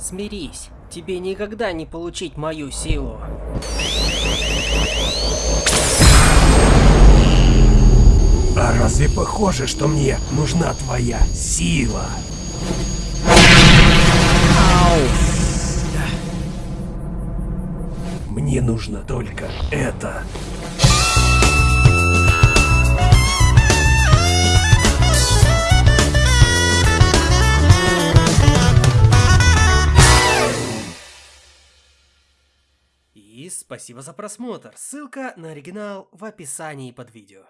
Смирись, тебе никогда не получить мою силу. А разве похоже, что мне нужна твоя сила? Мне нужно только это. И спасибо за просмотр. Ссылка на оригинал в описании под видео.